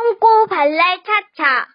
똥꼬 발랄 차차.